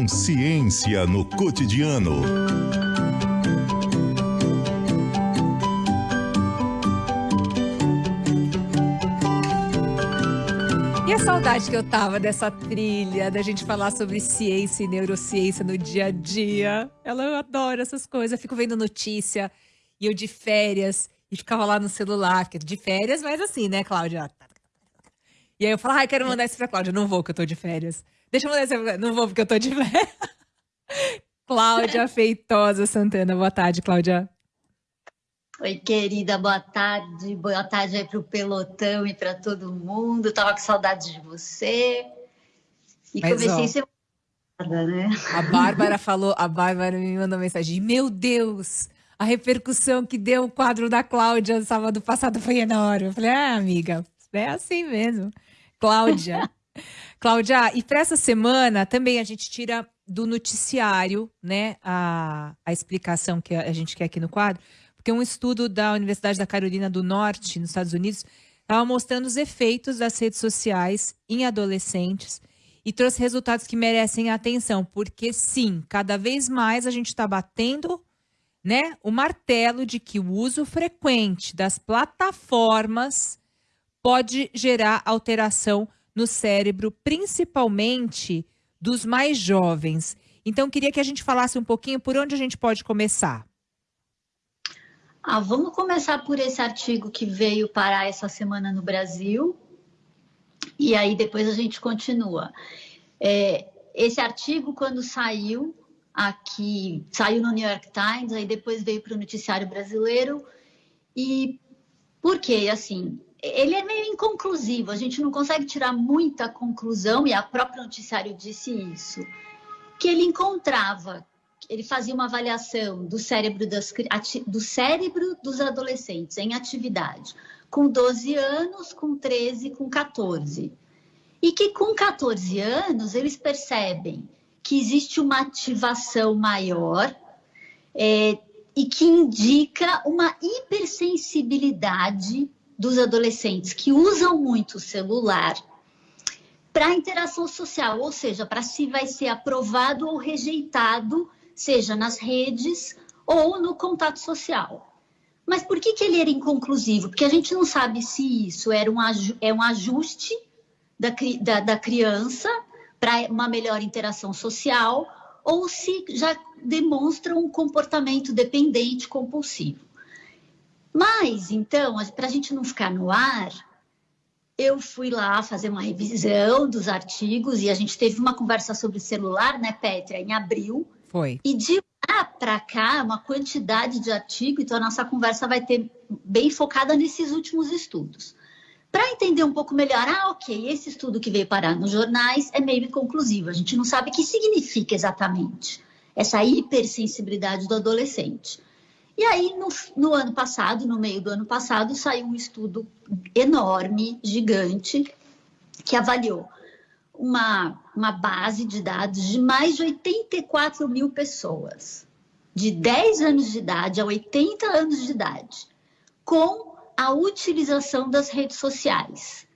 Consciência no cotidiano. E a saudade que eu tava dessa trilha, da gente falar sobre ciência e neurociência no dia a dia. Ela eu adoro essas coisas, eu fico vendo notícia e eu de férias e ficava lá no celular, de férias, mas assim, né, Cláudia? E aí eu falo, ah, quero mandar isso pra Cláudia. Não vou, que eu tô de férias. Deixa eu mandar isso pra... Não vou, porque eu tô de férias. Cláudia Feitosa Santana. Boa tarde, Cláudia. Oi, querida, boa tarde. Boa tarde aí pro pelotão e para todo mundo. Tava com saudade de você. E Mas, comecei ó, a ser né? A Bárbara falou, a Bárbara me mandou mensagem: Meu Deus, a repercussão que deu o quadro da Cláudia sábado passado foi enorme. Eu falei, ah, amiga, é assim mesmo. Cláudia. Cláudia, e para essa semana também a gente tira do noticiário, né, a, a explicação que a gente quer aqui no quadro, porque um estudo da Universidade da Carolina do Norte, nos Estados Unidos, estava mostrando os efeitos das redes sociais em adolescentes e trouxe resultados que merecem atenção, porque sim, cada vez mais a gente está batendo né, o martelo de que o uso frequente das plataformas pode gerar alteração no cérebro, principalmente dos mais jovens. Então, queria que a gente falasse um pouquinho por onde a gente pode começar. Ah, vamos começar por esse artigo que veio parar essa semana no Brasil, e aí depois a gente continua. É, esse artigo, quando saiu aqui, saiu no New York Times, aí depois veio para o noticiário brasileiro, e por quê? Assim, ele é meio inconclusivo, a gente não consegue tirar muita conclusão, e a própria noticiário disse isso, que ele encontrava, ele fazia uma avaliação do cérebro, das, do cérebro dos adolescentes em atividade, com 12 anos, com 13, com 14. E que com 14 anos eles percebem que existe uma ativação maior é, e que indica uma hipersensibilidade dos adolescentes que usam muito o celular para interação social, ou seja, para se vai ser aprovado ou rejeitado, seja nas redes ou no contato social. Mas por que, que ele era inconclusivo? Porque a gente não sabe se isso era um, é um ajuste da, da, da criança para uma melhor interação social ou se já demonstra um comportamento dependente compulsivo. Mas, então, para a gente não ficar no ar, eu fui lá fazer uma revisão dos artigos e a gente teve uma conversa sobre celular, né, Petra, em abril. Foi. E de lá para cá, uma quantidade de artigos, então a nossa conversa vai ter bem focada nesses últimos estudos. Para entender um pouco melhor, ah, ok, esse estudo que veio parar nos jornais é meio inconclusivo, a gente não sabe o que significa exatamente essa hipersensibilidade do adolescente. E aí, no, no, ano passado, no meio do ano passado, saiu um estudo enorme, gigante, que avaliou uma, uma base de dados de mais de 84 mil pessoas, de 10 anos de idade a 80 anos de idade, com a utilização das redes sociais.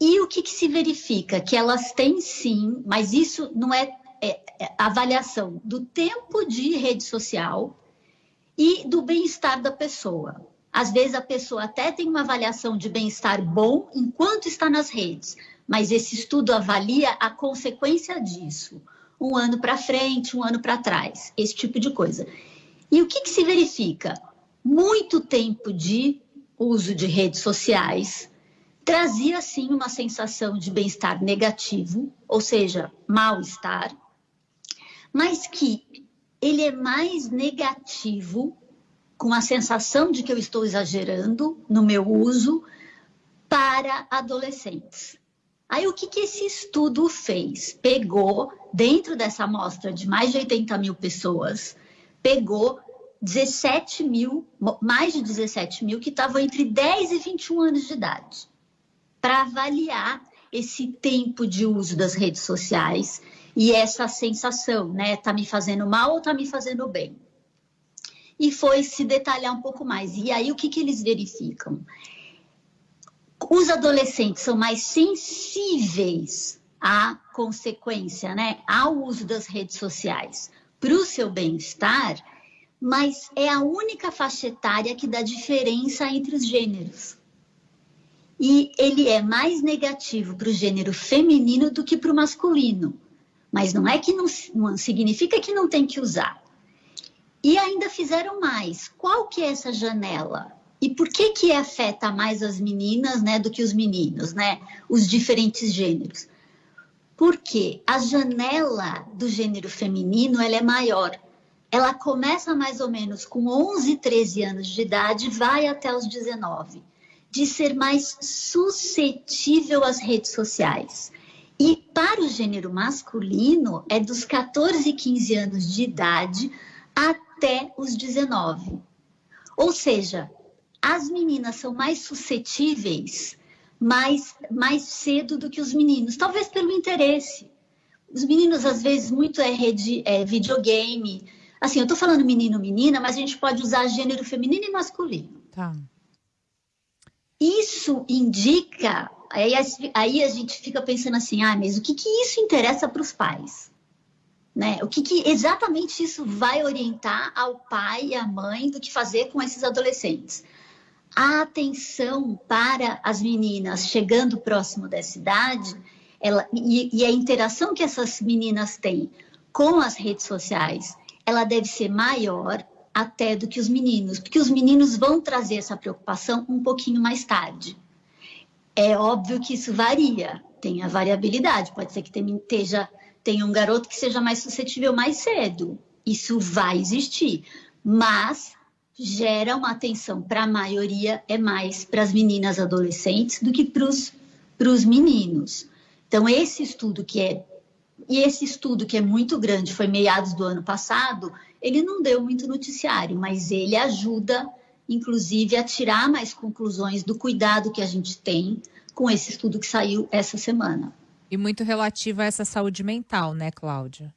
E o que, que se verifica? Que elas têm sim, mas isso não é, é, é avaliação do tempo de rede social e do bem-estar da pessoa. Às vezes a pessoa até tem uma avaliação de bem-estar bom enquanto está nas redes, mas esse estudo avalia a consequência disso, um ano para frente, um ano para trás, esse tipo de coisa. E o que, que se verifica? Muito tempo de uso de redes sociais trazia sim uma sensação de bem-estar negativo, ou seja, mal-estar, mas que ele é mais negativo, com a sensação de que eu estou exagerando no meu uso para adolescentes. Aí o que, que esse estudo fez? Pegou, dentro dessa amostra de mais de 80 mil pessoas, pegou 17 mil, mais de 17 mil, que estavam entre 10 e 21 anos de idade, para avaliar esse tempo de uso das redes sociais e essa sensação, né? Tá me fazendo mal ou tá me fazendo bem? E foi se detalhar um pouco mais. E aí, o que, que eles verificam? Os adolescentes são mais sensíveis a consequência, né, ao uso das redes sociais para o seu bem-estar, mas é a única faixa etária que dá diferença entre os gêneros. E ele é mais negativo para o gênero feminino do que para o masculino. Mas não é que não, não significa que não tem que usar. E ainda fizeram mais. Qual que é essa janela? E por que que afeta mais as meninas, né, do que os meninos, né? Os diferentes gêneros? Porque a janela do gênero feminino, ela é maior. Ela começa mais ou menos com 11, 13 anos de idade, vai até os 19, de ser mais suscetível às redes sociais. E para o gênero masculino, é dos 14, 15 anos de idade até os 19. Ou seja, as meninas são mais suscetíveis mais, mais cedo do que os meninos, talvez pelo interesse. Os meninos, às vezes, muito é, rede, é videogame. Assim, eu estou falando menino, menina, mas a gente pode usar gênero feminino e masculino. Tá. Isso indica. Aí, aí a gente fica pensando assim, ah, mas o que, que isso interessa para os pais? Né? O que, que exatamente isso vai orientar ao pai e à mãe do que fazer com esses adolescentes? a atenção para as meninas chegando próximo dessa idade ela, e, e a interação que essas meninas têm com as redes sociais, ela deve ser maior até do que os meninos, porque os meninos vão trazer essa preocupação um pouquinho mais tarde. É óbvio que isso varia, tem a variabilidade, pode ser que tenha, tenha um garoto que seja mais suscetível mais cedo, isso vai existir, mas gera uma atenção para a maioria, é mais para as meninas adolescentes do que para os meninos. Então, esse estudo que é. E esse estudo que é muito grande, foi meados do ano passado, ele não deu muito noticiário, mas ele ajuda, inclusive, a tirar mais conclusões do cuidado que a gente tem com esse estudo que saiu essa semana. E muito relativo a essa saúde mental, né, Cláudia?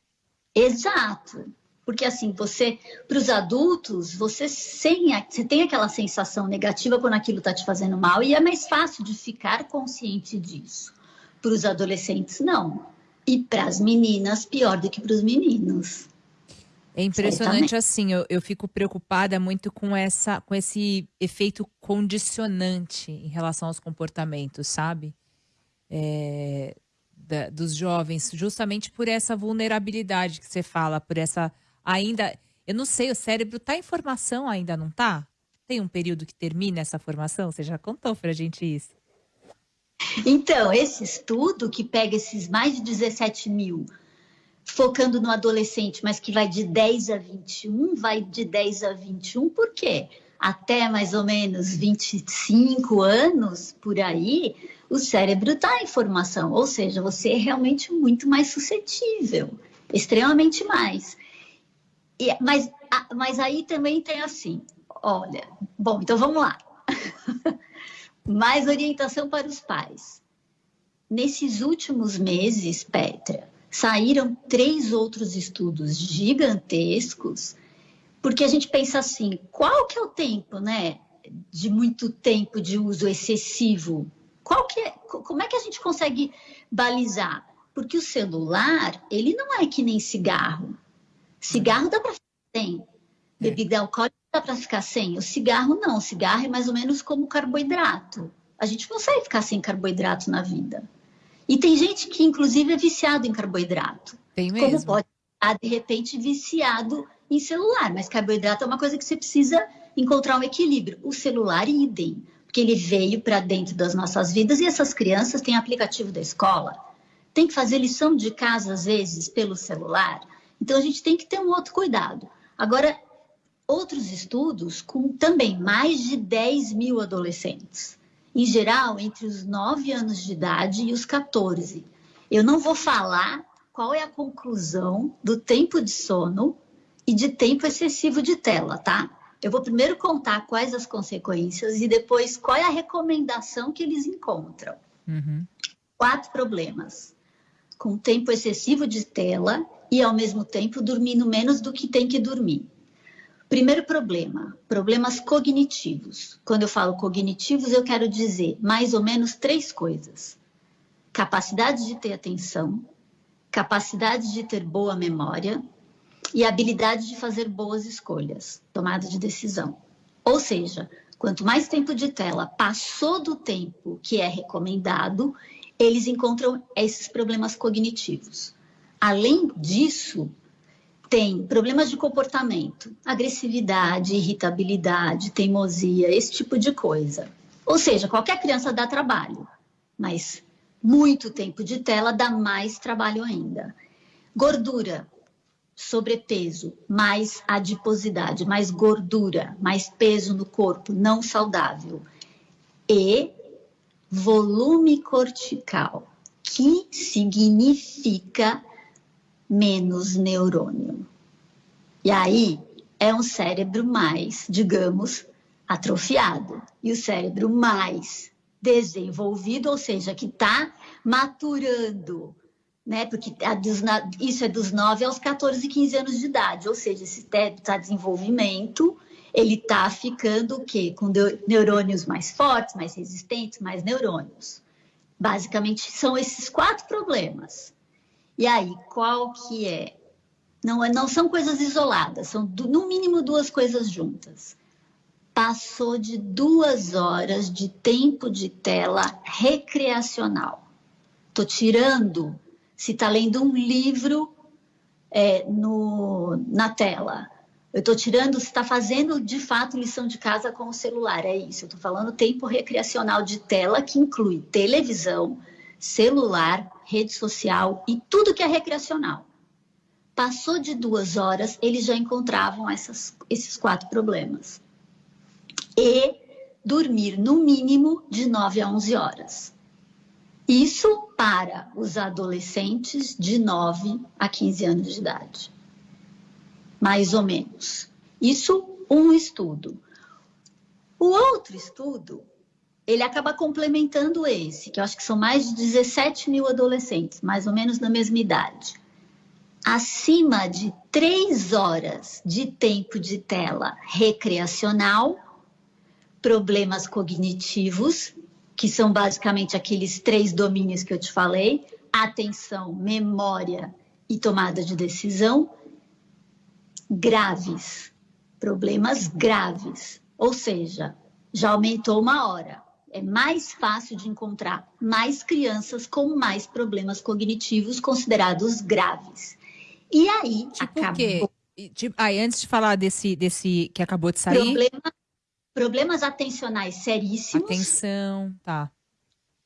Exato. Porque assim, você, para os adultos, você, sem, você tem aquela sensação negativa quando aquilo está te fazendo mal e é mais fácil de ficar consciente disso. Para os adolescentes, não. E para as meninas, pior do que para os meninos. É impressionante assim, eu, eu fico preocupada muito com essa com esse efeito condicionante em relação aos comportamentos, sabe? É, da, dos jovens, justamente por essa vulnerabilidade que você fala, por essa ainda. Eu não sei, o cérebro está em formação ainda, não está? Tem um período que termina essa formação? Você já contou para a gente isso. Então, esse estudo que pega esses mais de 17 mil, focando no adolescente, mas que vai de 10 a 21, vai de 10 a 21, por quê? Até mais ou menos 25 anos por aí, o cérebro está em formação, ou seja, você é realmente muito mais suscetível, extremamente mais. E, mas, mas aí também tem assim, olha, bom, então vamos lá. Mais orientação para os pais. Nesses últimos meses, Petra, saíram três outros estudos gigantescos, porque a gente pensa assim, qual que é o tempo, né, de muito tempo de uso excessivo? Qual que é, como é que a gente consegue balizar? Porque o celular, ele não é que nem cigarro. Cigarro dá para ficar sem. Bebida é. alcoólica dá para ficar sem. O cigarro não. O cigarro é mais ou menos como carboidrato. A gente consegue ficar sem carboidrato na vida. E tem gente que, inclusive, é viciado em carboidrato. Tem mesmo. Como pode estar, de repente, viciado em celular. Mas carboidrato é uma coisa que você precisa encontrar um equilíbrio. O celular, idem. Porque ele veio para dentro das nossas vidas e essas crianças têm aplicativo da escola. Tem que fazer lição de casa, às vezes, pelo celular. Então, a gente tem que ter um outro cuidado. Agora, outros estudos com também mais de 10 mil adolescentes, em geral entre os 9 anos de idade e os 14. Eu não vou falar qual é a conclusão do tempo de sono e de tempo excessivo de tela, tá? Eu vou primeiro contar quais as consequências e depois qual é a recomendação que eles encontram. Uhum. Quatro problemas: com tempo excessivo de tela e, ao mesmo tempo, dormindo menos do que tem que dormir. Primeiro problema, problemas cognitivos. Quando eu falo cognitivos, eu quero dizer mais ou menos três coisas. capacidade de ter atenção, capacidade de ter boa memória e habilidade de fazer boas escolhas, tomada de decisão. Ou seja, quanto mais tempo de tela passou do tempo que é recomendado, eles encontram esses problemas cognitivos. Além disso, tem problemas de comportamento, agressividade, irritabilidade, teimosia, esse tipo de coisa. Ou seja, qualquer criança dá trabalho, mas muito tempo de tela dá mais trabalho ainda. Gordura, sobrepeso, mais adiposidade, mais gordura, mais peso no corpo, não saudável. E volume cortical, que significa menos neurônio. E aí é um cérebro mais, digamos, atrofiado. E o cérebro mais desenvolvido, ou seja, que está maturando, né? Porque isso é dos 9 aos 14, 15 anos de idade, ou seja, esse está desenvolvimento, ele está ficando o quê? Com neurônios mais fortes, mais resistentes, mais neurônios. Basicamente, são esses quatro problemas. E aí, qual que é? Não, não são coisas isoladas, são no mínimo duas coisas juntas passou de duas horas de tempo de tela recreacional. Estou tirando, se está lendo um livro é, no, na tela. Eu estou tirando se está fazendo de fato lição de casa com o celular. É isso. Eu estou falando tempo recreacional de tela, que inclui televisão, celular, rede social e tudo que é recreacional. Passou de duas horas, eles já encontravam essas, esses quatro problemas e dormir no mínimo de 9 a 11 horas. Isso para os adolescentes de 9 a 15 anos de idade. Mais ou menos. Isso um estudo. O outro estudo, ele acaba complementando esse, que eu acho que são mais de 17 mil adolescentes, mais ou menos na mesma idade. Acima de 3 horas de tempo de tela recreacional, problemas cognitivos, que são basicamente aqueles três domínios que eu te falei: atenção, memória e tomada de decisão, graves, problemas graves. Ou seja, já aumentou uma hora. É mais fácil de encontrar mais crianças com mais problemas cognitivos considerados graves. E aí tipo acabou. Quê? Tipo, aí, antes de falar desse, desse que acabou de sair. Problema problemas atencionais seríssimos. Atenção, tá.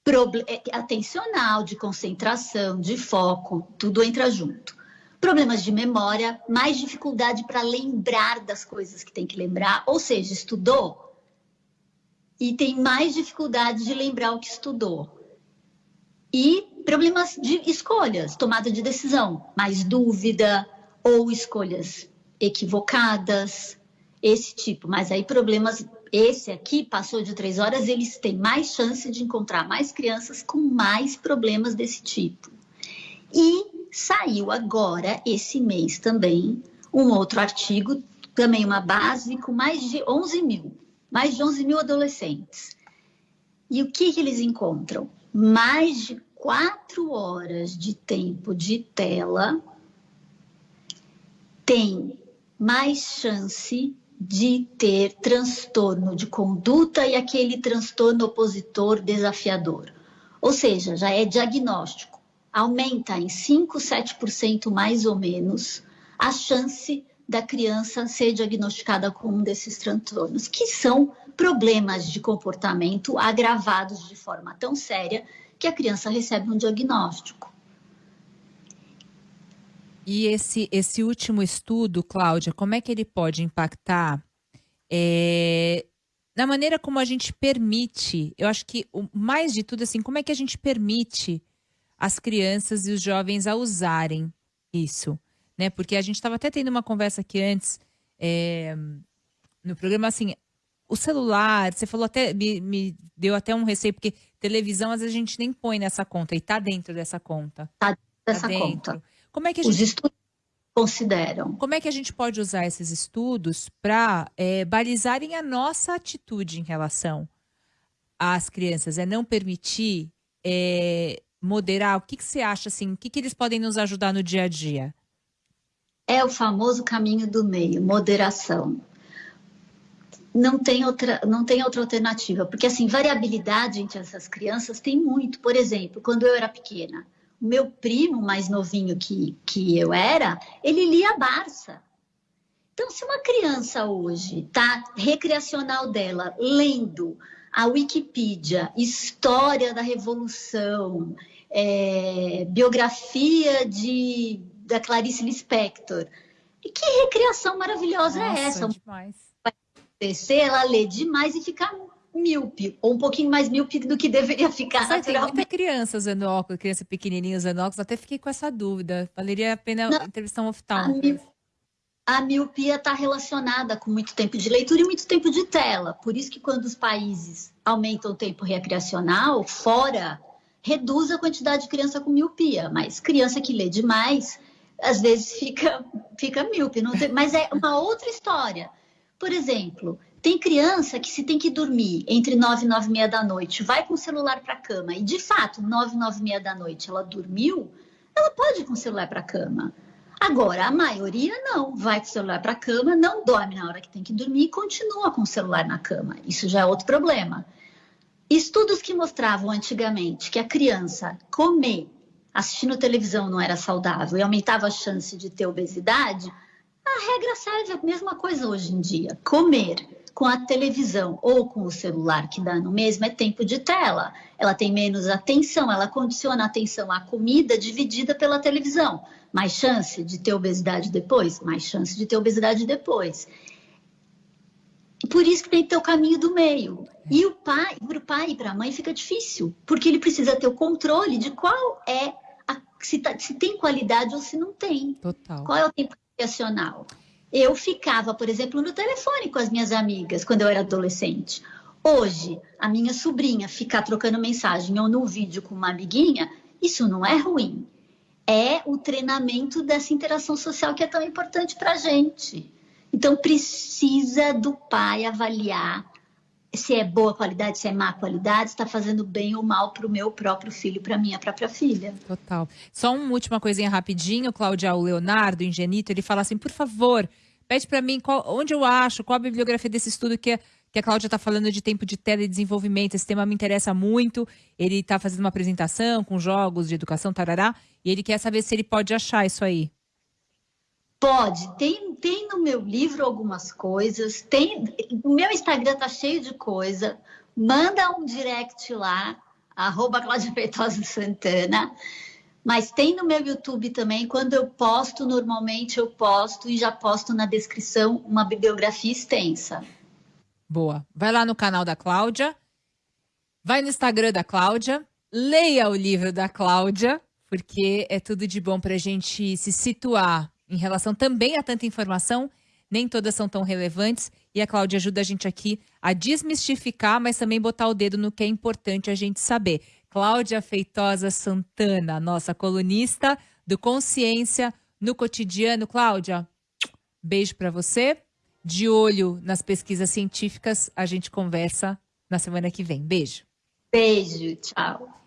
Proble é, atencional, de concentração, de foco, tudo entra junto. Problemas de memória, mais dificuldade para lembrar das coisas que tem que lembrar, ou seja, estudou e tem mais dificuldade de lembrar o que estudou. E problemas de escolhas, tomada de decisão, mais dúvida ou escolhas equivocadas, esse tipo. Mas aí problemas esse aqui passou de três horas, eles têm mais chance de encontrar mais crianças com mais problemas desse tipo. E saiu agora, esse mês também, um outro artigo, também uma base com mais de 11 mil, mais de 11 mil adolescentes. E o que, que eles encontram? Mais de quatro horas de tempo de tela tem mais chance de ter transtorno de conduta e aquele transtorno opositor desafiador. Ou seja, já é diagnóstico. Aumenta em 5, 7% mais ou menos a chance da criança ser diagnosticada com um desses transtornos, que são problemas de comportamento agravados de forma tão séria que a criança recebe um diagnóstico. E esse, esse último estudo, Cláudia, como é que ele pode impactar é, na maneira como a gente permite? Eu acho que o mais de tudo, assim, como é que a gente permite as crianças e os jovens a usarem isso? Né? Porque a gente estava até tendo uma conversa aqui antes é, no programa, assim, o celular, você falou até, me, me, deu até um receio, porque televisão às vezes a gente nem põe nessa conta e está dentro dessa conta. Está dessa tá dentro. conta. Como é que a Os gente... estudos consideram. Como é que a gente pode usar esses estudos para é, balizarem a nossa atitude em relação às crianças? É não permitir é, moderar? O que, que você acha assim? O que, que eles podem nos ajudar no dia a dia? É o famoso caminho do meio, moderação. Não tem outra, não tem outra alternativa, porque assim, variabilidade entre essas crianças tem muito. Por exemplo, quando eu era pequena, o meu primo mais novinho que, que eu era, ele lia Barça. Então, se uma criança hoje está recreacional dela lendo a Wikipedia, história da Revolução, é, biografia de, da Clarice Lispector, que recreação maravilhosa é Nossa, é essa? Demais. Vai acontecer, ela lê demais e ficar míope, ou um pouquinho mais míope do que deveria ficar Sabe, Tem muita criança usando óculos, criança pequenininha usando óculos, até fiquei com essa dúvida. Valeria a pena Não, entrevistar um oftalmo a miopia está relacionada com muito tempo de leitura e muito tempo de tela. Por isso que quando os países aumentam o tempo recreacional, fora, reduz a quantidade de criança com miopia. Mas criança que lê demais, às vezes fica, fica míope. Tem, mas é uma outra história. Por exemplo, tem criança que se tem que dormir entre nove e nove e meia da noite, vai com o celular para a cama, e de fato, nove e nove e meia da noite ela dormiu, ela pode ir com o celular para a cama. Agora, a maioria não, vai com o celular para a cama, não dorme na hora que tem que dormir e continua com o celular na cama. Isso já é outro problema. Estudos que mostravam antigamente que a criança comer assistindo televisão não era saudável e aumentava a chance de ter obesidade, a regra serve a mesma coisa hoje em dia. Comer com a televisão ou com o celular que dá no mesmo é tempo de tela. Ela tem menos atenção, ela condiciona a atenção à comida dividida pela televisão. Mais chance de ter obesidade depois? Mais chance de ter obesidade depois. Por isso que tem que ter o caminho do meio. E o pai, para o pai e para a mãe fica difícil, porque ele precisa ter o controle de qual é se, tá, se tem qualidade ou se não tem. Total. Qual é o tempo recreacional? Eu ficava, por exemplo, no telefone com as minhas amigas quando eu era adolescente. Hoje, a minha sobrinha ficar trocando mensagem ou no vídeo com uma amiguinha, isso não é ruim. É o treinamento dessa interação social que é tão importante para a gente. Então, precisa do pai avaliar se é boa qualidade, se é má qualidade, está fazendo bem ou mal para o meu próprio filho, para minha própria filha. Total. Só uma última coisinha rapidinho, Cláudia, o Leonardo, engenito, ele fala assim, por favor, Pede para mim qual, onde eu acho, qual a bibliografia desse estudo que, que a Cláudia está falando de tempo de tela e desenvolvimento. Esse tema me interessa muito. Ele está fazendo uma apresentação com jogos de educação, tarará, e ele quer saber se ele pode achar isso aí. Pode, tem, tem no meu livro algumas coisas, tem, o meu Instagram tá cheio de coisa, manda um direct lá, arroba Cláudia Feitosa Santana, mas tem no meu YouTube também, quando eu posto, normalmente eu posto e já posto na descrição uma bibliografia extensa. Boa. Vai lá no canal da Cláudia, vai no Instagram da Cláudia, leia o livro da Cláudia, porque é tudo de bom para a gente se situar em relação também a tanta informação. Nem todas são tão relevantes e a Cláudia ajuda a gente aqui a desmistificar, mas também botar o dedo no que é importante a gente saber. Cláudia Feitosa Santana, nossa colunista do Consciência no Cotidiano. Cláudia, beijo para você. De olho nas pesquisas científicas, a gente conversa na semana que vem. Beijo. Beijo, tchau.